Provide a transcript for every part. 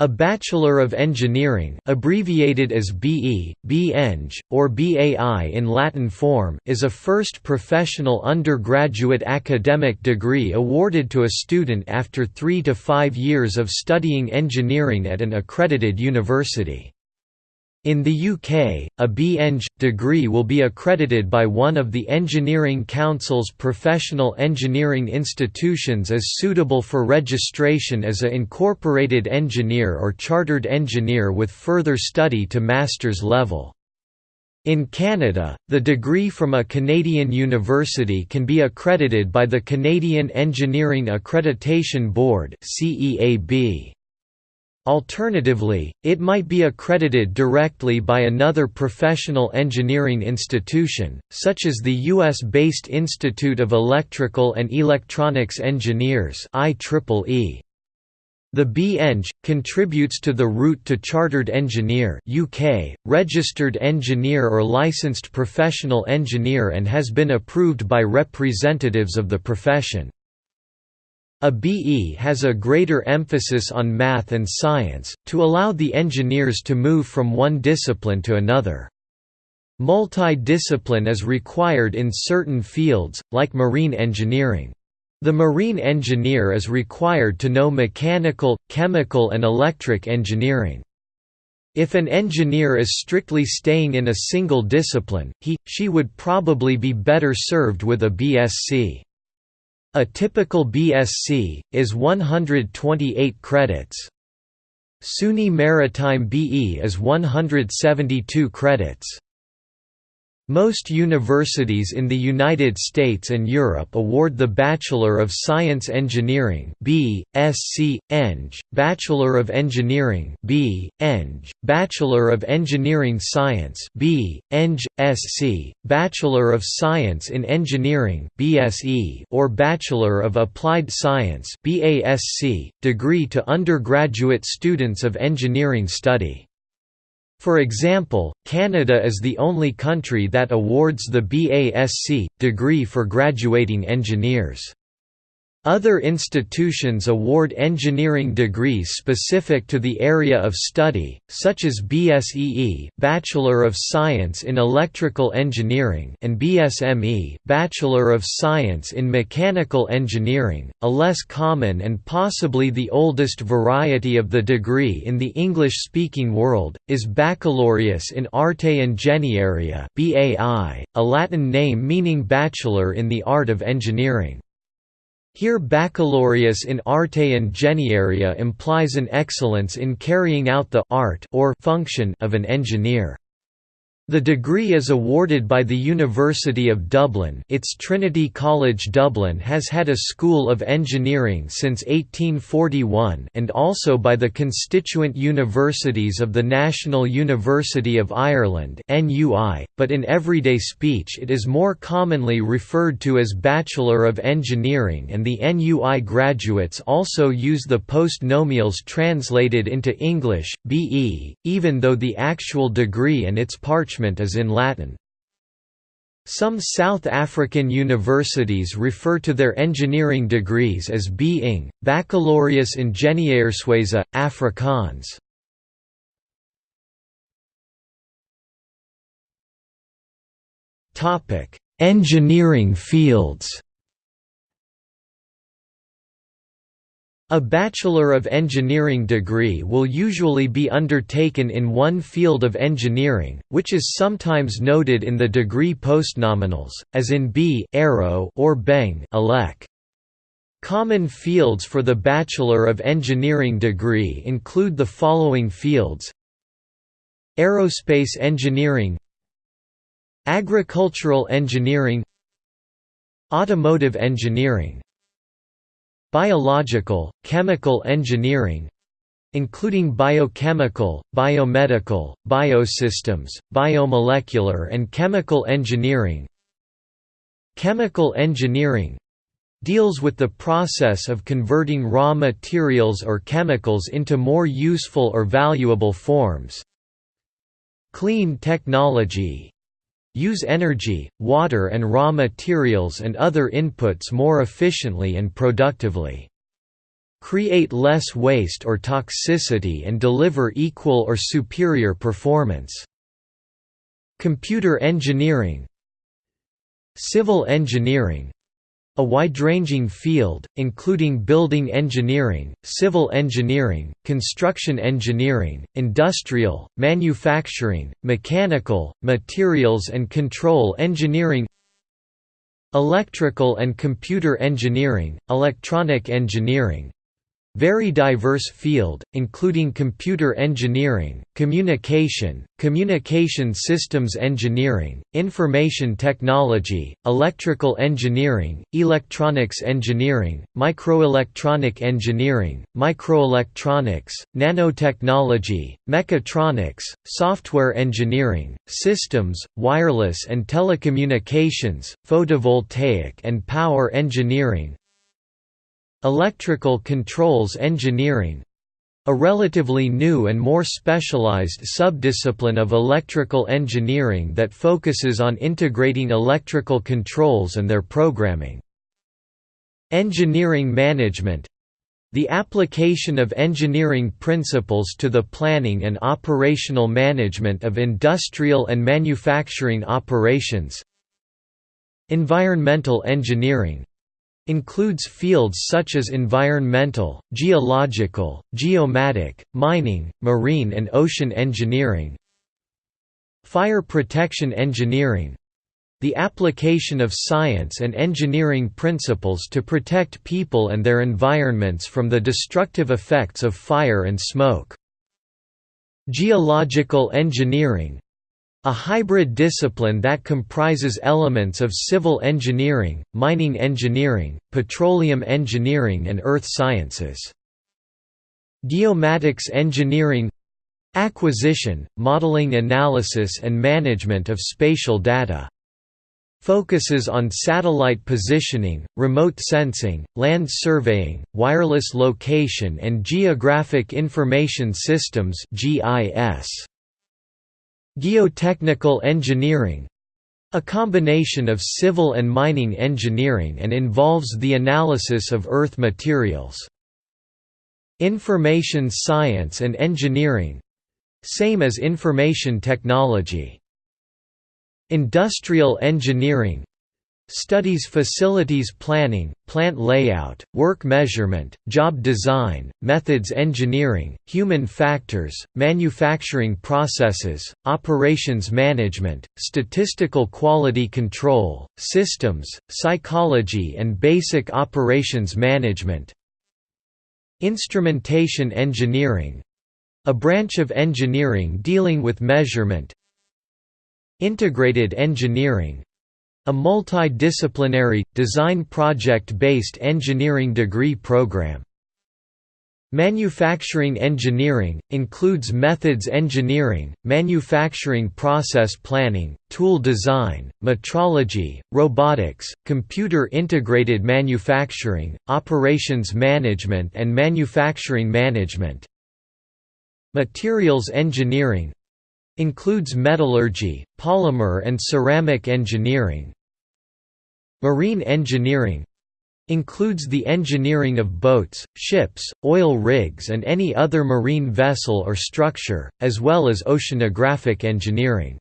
A Bachelor of Engineering abbreviated as BE, BEng, or BAI in Latin form is a first professional undergraduate academic degree awarded to a student after three to five years of studying engineering at an accredited university. In the UK, a B.Eng degree will be accredited by one of the Engineering Council's professional engineering institutions as suitable for registration as a incorporated engineer or chartered engineer with further study to master's level. In Canada, the degree from a Canadian university can be accredited by the Canadian Engineering Accreditation Board CEAB. Alternatively, it might be accredited directly by another professional engineering institution, such as the U.S.-based Institute of Electrical and Electronics Engineers IEEE. The B-Eng, contributes to the route to Chartered Engineer UK, registered engineer or licensed professional engineer and has been approved by representatives of the profession. A BE has a greater emphasis on math and science, to allow the engineers to move from one discipline to another. Multi-discipline is required in certain fields, like marine engineering. The marine engineer is required to know mechanical, chemical and electric engineering. If an engineer is strictly staying in a single discipline, he, she would probably be better served with a BSc. A typical BSc, is 128 credits. SUNY Maritime BE is 172 credits. Most universities in the United States and Europe award the Bachelor of Science Engineering B. Sc. Eng, Bachelor of Engineering B. Eng, Bachelor of Engineering Science B. Eng, Sc, Bachelor of Science in Engineering BSE or Bachelor of Applied Science BASc, degree to undergraduate students of engineering study. For example, Canada is the only country that awards the BASc degree for graduating engineers. Other institutions award engineering degrees specific to the area of study, such as BSEE Bachelor of Science in Electrical Engineering and BSME Bachelor of Science in Mechanical Engineering. A less common and possibly the oldest variety of the degree in the English-speaking world, is Baccalaureus in Arte Ingeniaria BAI, a Latin name meaning Bachelor in the Art of Engineering. Here baccalaureus in arte ingeniaria implies an excellence in carrying out the art or function of an engineer. The degree is awarded by the University of Dublin. Its Trinity College Dublin has had a School of Engineering since 1841 and also by the constituent universities of the National University of Ireland but in everyday speech it is more commonly referred to as Bachelor of Engineering and the NUI graduates also use the postnomials translated into English, BE, even though the actual degree and its parchment parchment is in Latin. Some South African universities refer to their engineering degrees as being Baccalaureus Ingenieurswese, Afrikaans. Engineering fields A Bachelor of Engineering degree will usually be undertaken in one field of engineering, which is sometimes noted in the degree postnominals, as in B or Beng elec. Common fields for the Bachelor of Engineering degree include the following fields Aerospace engineering Agricultural engineering Automotive engineering Biological, chemical engineering including biochemical, biomedical, biosystems, biomolecular and chemical engineering. Chemical engineering deals with the process of converting raw materials or chemicals into more useful or valuable forms. Clean technology use energy, water and raw materials and other inputs more efficiently and productively. create less waste or toxicity and deliver equal or superior performance. Computer engineering Civil engineering a wide-ranging field, including building engineering, civil engineering, construction engineering, industrial, manufacturing, mechanical, materials and control engineering Electrical and computer engineering, electronic engineering, very diverse field, including computer engineering, communication, communication systems engineering, information technology, electrical engineering, electronics engineering, microelectronic engineering, microelectronics, nanotechnology, mechatronics, software engineering, systems, wireless and telecommunications, photovoltaic and power engineering, Electrical controls engineering a relatively new and more specialized subdiscipline of electrical engineering that focuses on integrating electrical controls and their programming. Engineering management the application of engineering principles to the planning and operational management of industrial and manufacturing operations Environmental engineering Includes fields such as environmental, geological, geomatic, mining, marine and ocean engineering Fire protection engineering the application of science and engineering principles to protect people and their environments from the destructive effects of fire and smoke. Geological engineering a hybrid discipline that comprises elements of civil engineering, mining engineering, petroleum engineering and earth sciences. Geomatics engineering Acquisition, modeling analysis and management of spatial data. Focuses on satellite positioning, remote sensing, land surveying, wireless location and geographic information systems GIS. Geotechnical engineering a combination of civil and mining engineering and involves the analysis of earth materials. Information science and engineering same as information technology. Industrial engineering Studies facilities planning, plant layout, work measurement, job design, methods engineering, human factors, manufacturing processes, operations management, statistical quality control, systems, psychology and basic operations management Instrumentation engineering a branch of engineering dealing with measurement Integrated engineering a multidisciplinary, design project-based engineering degree program. Manufacturing engineering, includes methods engineering, manufacturing process planning, tool design, metrology, robotics, computer-integrated manufacturing, operations management and manufacturing management. Materials engineering, Includes metallurgy, polymer and ceramic engineering Marine engineering Includes the engineering of boats, ships, oil rigs and any other marine vessel or structure, as well as oceanographic engineering.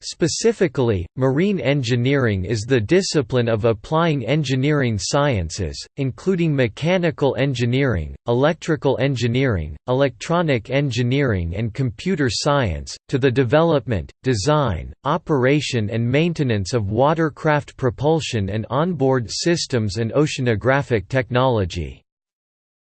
Specifically, marine engineering is the discipline of applying engineering sciences, including mechanical engineering, electrical engineering, electronic engineering and computer science, to the development, design, operation and maintenance of watercraft propulsion and onboard systems and oceanographic technology.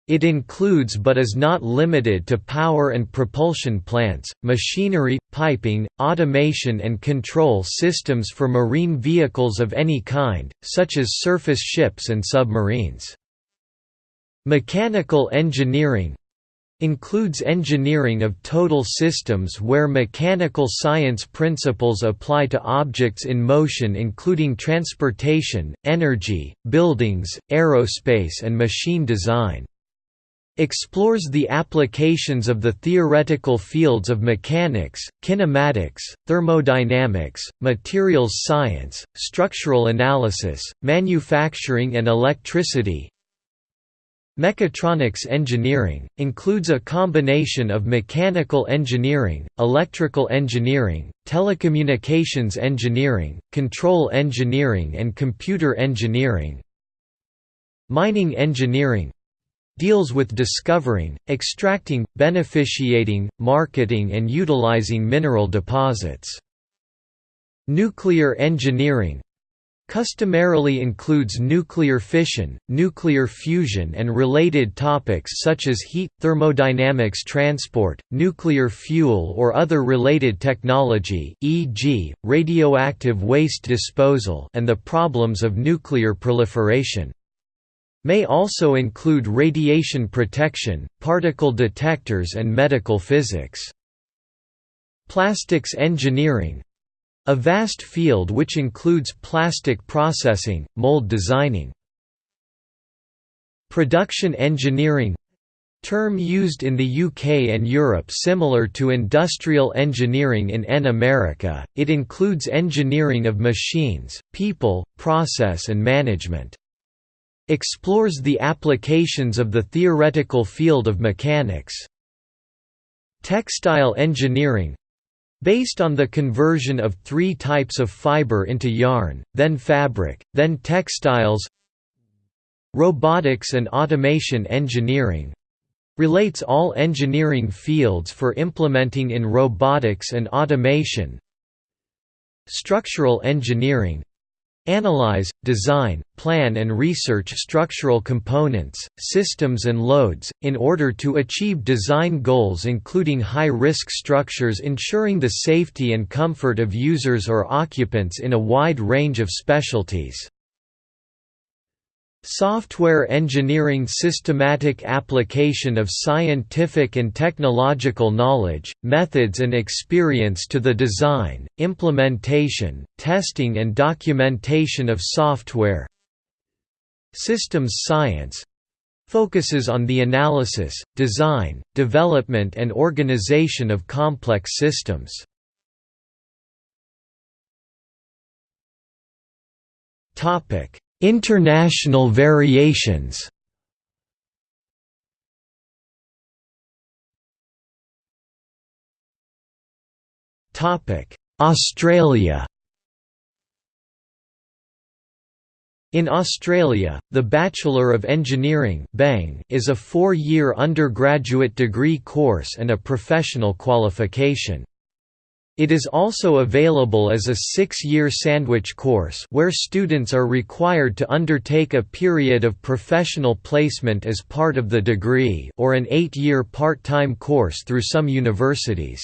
It includes but is not limited to power and propulsion plants, machinery, piping, automation and control systems for marine vehicles of any kind, such as surface ships and submarines. Mechanical engineering includes engineering of total systems where mechanical science principles apply to objects in motion including transportation, energy, buildings, aerospace and machine design explores the applications of the theoretical fields of mechanics, kinematics, thermodynamics, materials science, structural analysis, manufacturing and electricity Mechatronics engineering, includes a combination of mechanical engineering, electrical engineering, telecommunications engineering, control engineering and computer engineering. Mining engineering deals with discovering, extracting, beneficiating, marketing and utilizing mineral deposits. Nuclear engineering customarily includes nuclear fission, nuclear fusion and related topics such as heat, thermodynamics transport, nuclear fuel or other related technology e.g., radioactive waste disposal and the problems of nuclear proliferation. May also include radiation protection, particle detectors and medical physics. Plastics engineering a vast field which includes plastic processing, mold designing. Production engineering term used in the UK and Europe similar to industrial engineering in N America, it includes engineering of machines, people, process and management. Explores the applications of the theoretical field of mechanics. Textile engineering Based on the conversion of three types of fiber into yarn, then fabric, then textiles Robotics and automation engineering relates all engineering fields for implementing in robotics and automation Structural engineering Analyze, design, plan and research structural components, systems and loads, in order to achieve design goals including high-risk structures ensuring the safety and comfort of users or occupants in a wide range of specialties. Software engineering systematic application of scientific and technological knowledge, methods and experience to the design, implementation, testing and documentation of software Systems science focuses on the analysis, design, development and organization of complex systems. Topic International variations Australia In Australia, the Bachelor of Engineering is a four-year undergraduate degree course and a professional qualification. It is also available as a six-year sandwich course where students are required to undertake a period of professional placement as part of the degree or an eight-year part-time course through some universities.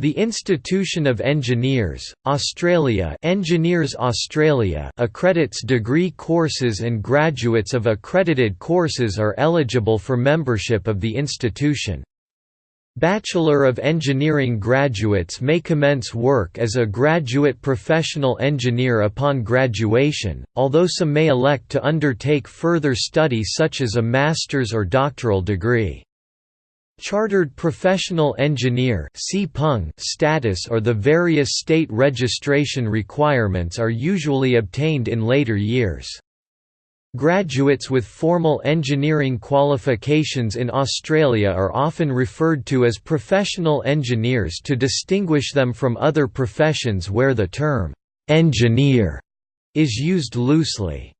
The Institution of Engineers, Australia Engineers Australia accredits degree courses and graduates of accredited courses are eligible for membership of the institution. Bachelor of Engineering graduates may commence work as a graduate professional engineer upon graduation, although some may elect to undertake further study such as a master's or doctoral degree. Chartered Professional Engineer status or the various state registration requirements are usually obtained in later years. Graduates with formal engineering qualifications in Australia are often referred to as professional engineers to distinguish them from other professions where the term, "'engineer' is used loosely.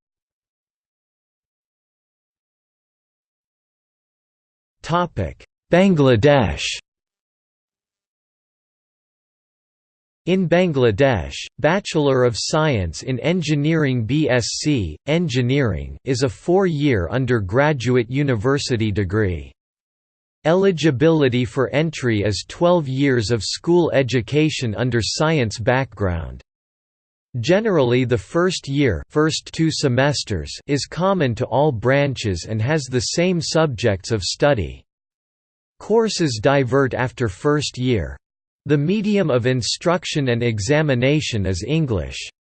Bangladesh In Bangladesh, Bachelor of Science in Engineering BSc, Engineering is a four-year undergraduate university degree. Eligibility for entry is 12 years of school education under science background. Generally the first year first two semesters is common to all branches and has the same subjects of study. Courses divert after first year. The medium of instruction and examination is English.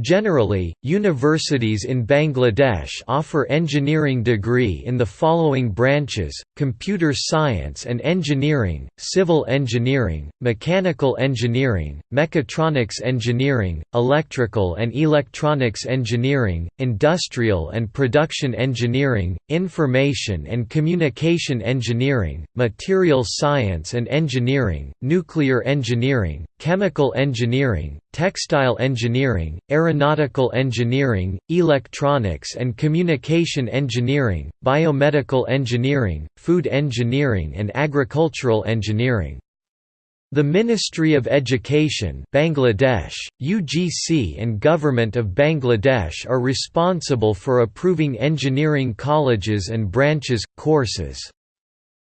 Generally, universities in Bangladesh offer engineering degree in the following branches, computer science and engineering, civil engineering, mechanical engineering, mechatronics engineering, electrical and electronics engineering, industrial and production engineering, information and communication engineering, material science and engineering, nuclear engineering, chemical engineering, textile engineering, aeronautical engineering, electronics and communication engineering, biomedical engineering, food engineering and agricultural engineering. The Ministry of Education Bangladesh, UGC and Government of Bangladesh are responsible for approving engineering colleges and branches, courses.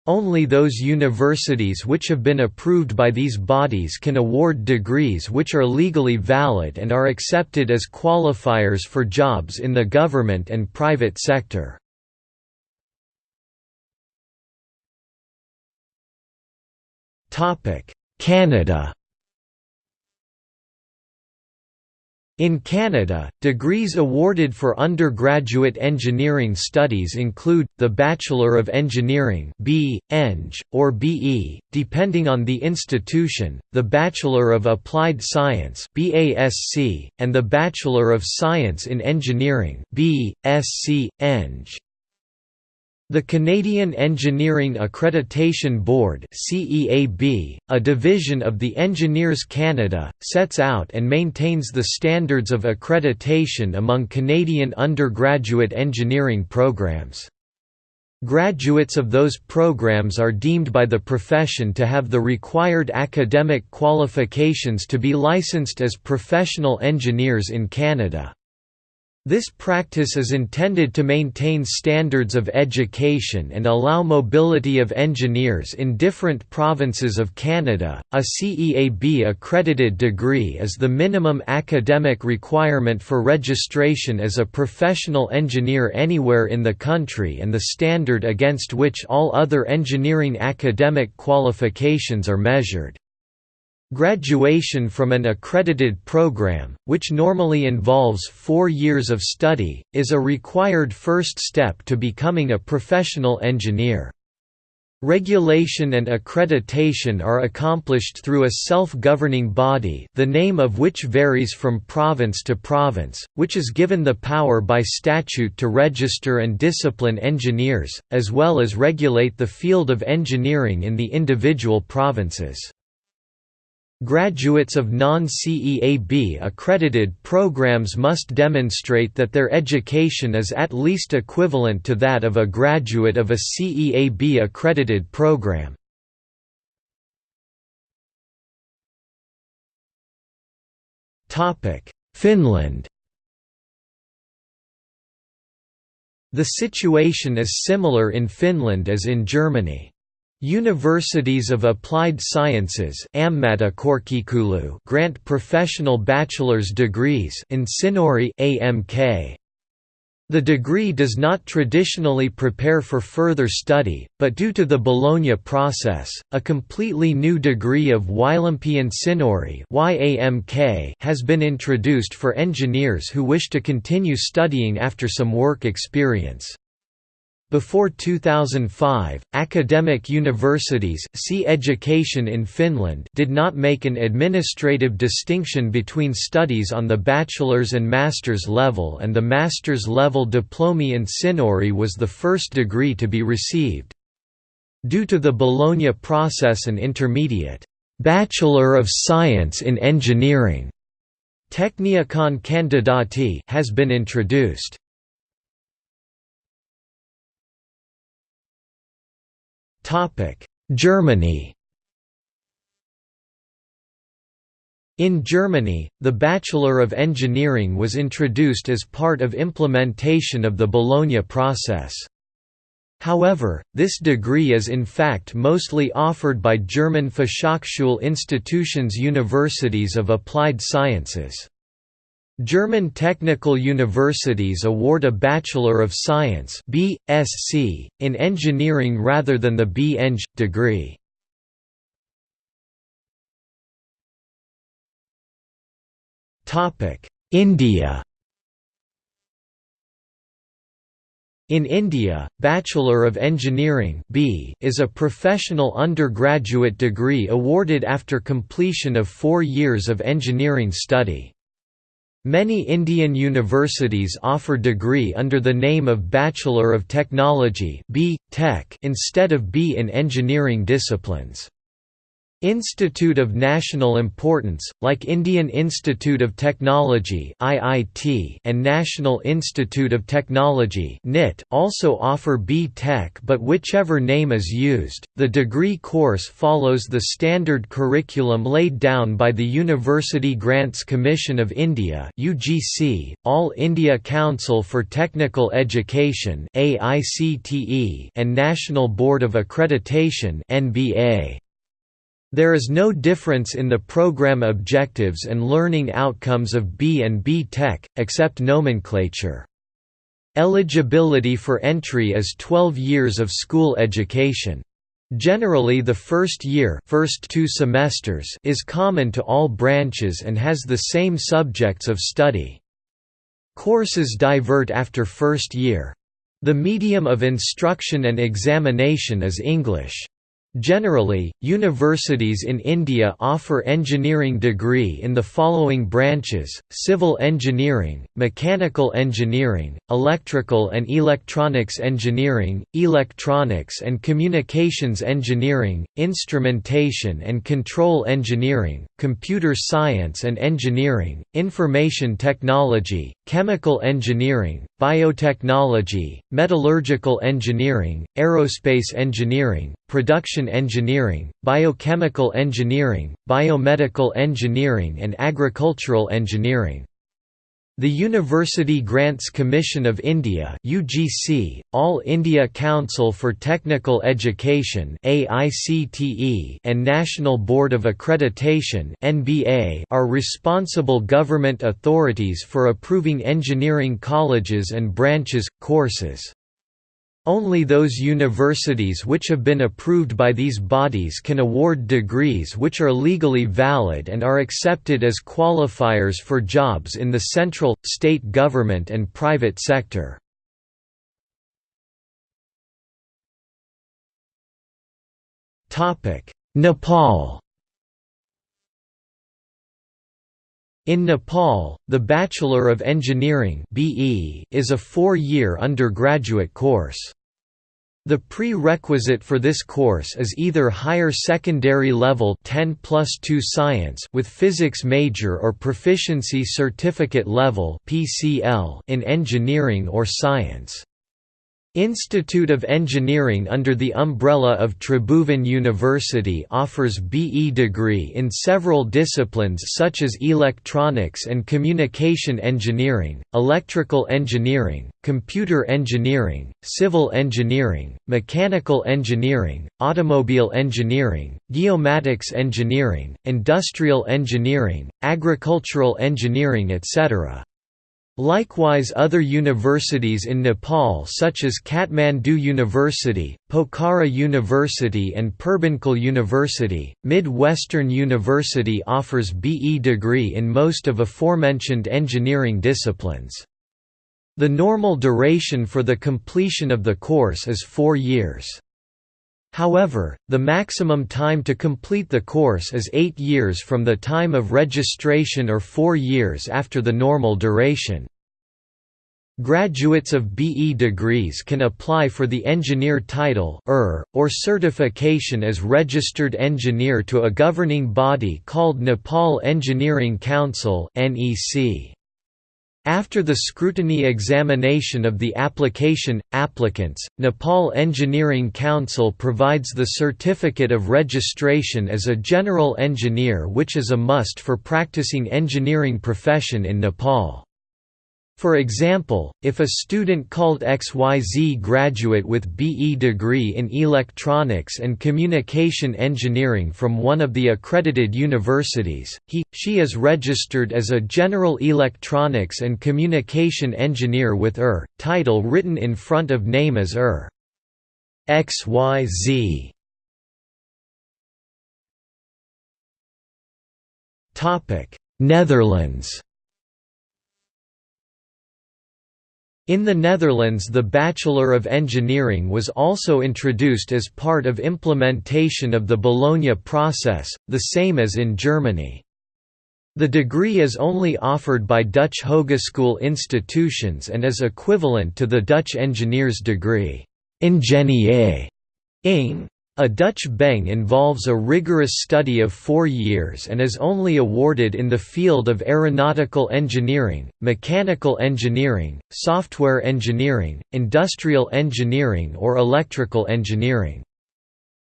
Only those universities which have been approved by these bodies can award degrees which are legally valid and are accepted as qualifiers for jobs in the government and private sector. Canada In Canada, degrees awarded for undergraduate engineering studies include, the Bachelor of Engineering B. Eng, or BE, depending on the institution, the Bachelor of Applied Science BASC, and the Bachelor of Science in Engineering B. Sc. Eng. The Canadian Engineering Accreditation Board a division of the Engineers Canada, sets out and maintains the standards of accreditation among Canadian undergraduate engineering programs. Graduates of those programs are deemed by the profession to have the required academic qualifications to be licensed as professional engineers in Canada. This practice is intended to maintain standards of education and allow mobility of engineers in different provinces of Canada. A CEAB accredited degree is the minimum academic requirement for registration as a professional engineer anywhere in the country and the standard against which all other engineering academic qualifications are measured. Graduation from an accredited program, which normally involves four years of study, is a required first step to becoming a professional engineer. Regulation and accreditation are accomplished through a self-governing body the name of which varies from province to province, which is given the power by statute to register and discipline engineers, as well as regulate the field of engineering in the individual provinces. Graduates of non-CEAB accredited programs must demonstrate that their education is at least equivalent to that of a graduate of a CEAB accredited program. Finland The situation is similar in Finland as in Germany. Universities of Applied Sciences grant professional bachelor's degrees Insinööri AMK. The degree does not traditionally prepare for further study, but due to the Bologna process, a completely new degree of Ylempi Insinööri has been introduced for engineers who wish to continue studying after some work experience. Before 2005, academic universities see education in Finland did not make an administrative distinction between studies on the bachelor's and master's level and the master's level Diplomi Insinööri was the first degree to be received. Due to the Bologna process an intermediate, "'Bachelor of Science in Engineering' Tekniikan Kandidaatti has been introduced. Germany In Germany, the Bachelor of Engineering was introduced as part of implementation of the Bologna process. However, this degree is in fact mostly offered by German Fachhochschule institutions universities of applied sciences. German technical universities award a Bachelor of Science (BSc) in engineering rather than the B.Eng. degree. India In India, Bachelor of Engineering B is a professional undergraduate degree awarded after completion of four years of engineering study. Many Indian universities offer degree under the name of Bachelor of Technology B. Tech instead of B in engineering disciplines. Institute of National Importance, like Indian Institute of Technology and National Institute of Technology also offer B.Tech, but whichever name is used, the degree course follows the standard curriculum laid down by the University Grants Commission of India All India Council for Technical Education and National Board of Accreditation (NBA). There is no difference in the program objectives and learning outcomes of B and B Tech, except nomenclature. Eligibility for entry is 12 years of school education. Generally the first year first two semesters is common to all branches and has the same subjects of study. Courses divert after first year. The medium of instruction and examination is English. Generally, universities in India offer engineering degree in the following branches, civil engineering, mechanical engineering, electrical and electronics engineering, electronics and communications engineering, instrumentation and control engineering, computer science and engineering, information technology, chemical engineering, biotechnology, metallurgical engineering, aerospace engineering, production engineering, biochemical engineering, biomedical engineering and agricultural engineering. The University Grants Commission of India UGC, All India Council for Technical Education AICTE, and National Board of Accreditation NBA are responsible government authorities for approving engineering colleges and branches, courses. Only those universities which have been approved by these bodies can award degrees which are legally valid and are accepted as qualifiers for jobs in the central, state government and private sector. Nepal In Nepal, the Bachelor of Engineering is a four-year undergraduate course. The prerequisite for this course is either higher secondary level 10 plus 2 science with physics major or proficiency certificate level PCL in engineering or science. Institute of Engineering under the umbrella of Tribhuvan University offers BE degree in several disciplines such as electronics and communication engineering, electrical engineering, computer engineering, civil engineering, mechanical engineering, automobile engineering, geomatics engineering, industrial engineering, agricultural engineering etc. Likewise other universities in Nepal such as Kathmandu University, Pokhara University and Purbanchal University, Mid-Western University offers BE degree in most of aforementioned engineering disciplines. The normal duration for the completion of the course is four years. However, the maximum time to complete the course is eight years from the time of registration or four years after the normal duration. Graduates of BE degrees can apply for the engineer title or certification as registered engineer to a governing body called Nepal Engineering Council (NEC). After the scrutiny examination of the application, applicants, Nepal Engineering Council provides the certificate of registration as a general engineer which is a must for practicing engineering profession in Nepal. For example, if a student called XYZ graduate with BE degree in electronics and communication engineering from one of the accredited universities, he, she is registered as a general electronics and communication engineer with ER, title written in front of name as ER. XYZ Netherlands In the Netherlands the Bachelor of Engineering was also introduced as part of implementation of the Bologna process, the same as in Germany. The degree is only offered by Dutch hogeschool institutions and is equivalent to the Dutch engineer's degree. Ingenieur a Dutch beng involves a rigorous study of four years and is only awarded in the field of aeronautical engineering, mechanical engineering, software engineering, industrial engineering or electrical engineering.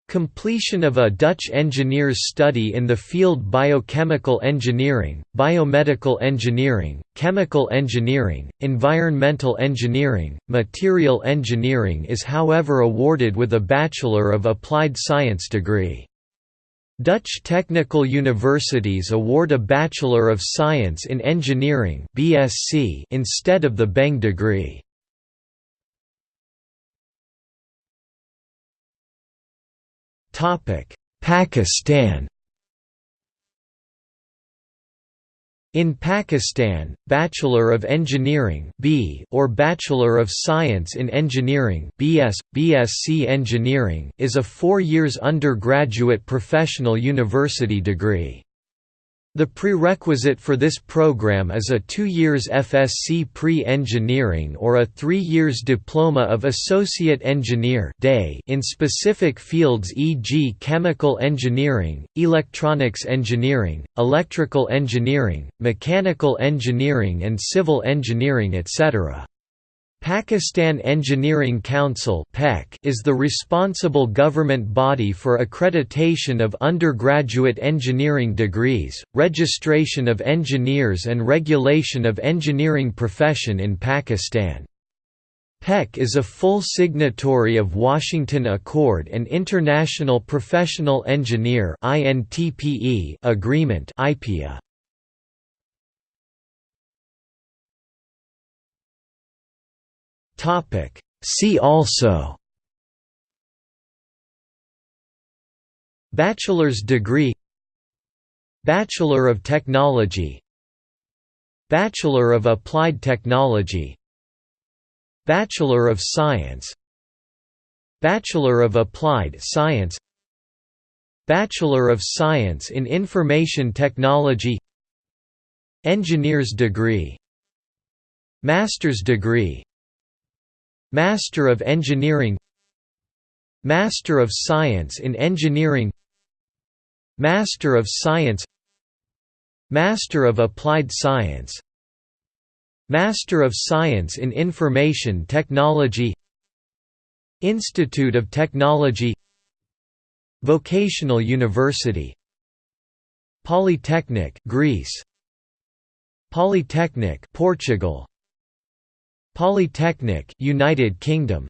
Completion of a Dutch engineer's study in the field biochemical engineering, biomedical engineering, chemical engineering, environmental engineering, material engineering is however awarded with a Bachelor of Applied Science degree. Dutch technical universities award a Bachelor of Science in Engineering instead of the Beng degree. Pakistan In Pakistan, Bachelor of Engineering (B) or Bachelor of Science in Engineering (BS, BSc Engineering) is a 4 years undergraduate professional university degree. The prerequisite for this program is a two years FSc pre-engineering or a three years Diploma of Associate Engineer in specific fields e.g. chemical engineering, electronics engineering, electrical engineering, mechanical engineering and civil engineering etc. Pakistan Engineering Council is the responsible government body for accreditation of undergraduate engineering degrees, registration of engineers and regulation of engineering profession in Pakistan. PEC is a full signatory of Washington Accord and International Professional Engineer Agreement IPEA. Topic. See also Bachelor's degree Bachelor of Technology Bachelor of Applied Technology Bachelor of Science Bachelor of Applied Science Bachelor of Science in Information Technology Engineer's degree Master's degree Master of Engineering Master of Science in Engineering Master of Science Master of Applied Science Master of Science in Information Technology Institute of Technology Vocational University Polytechnic Greece Polytechnic Portugal Polytechnic United Kingdom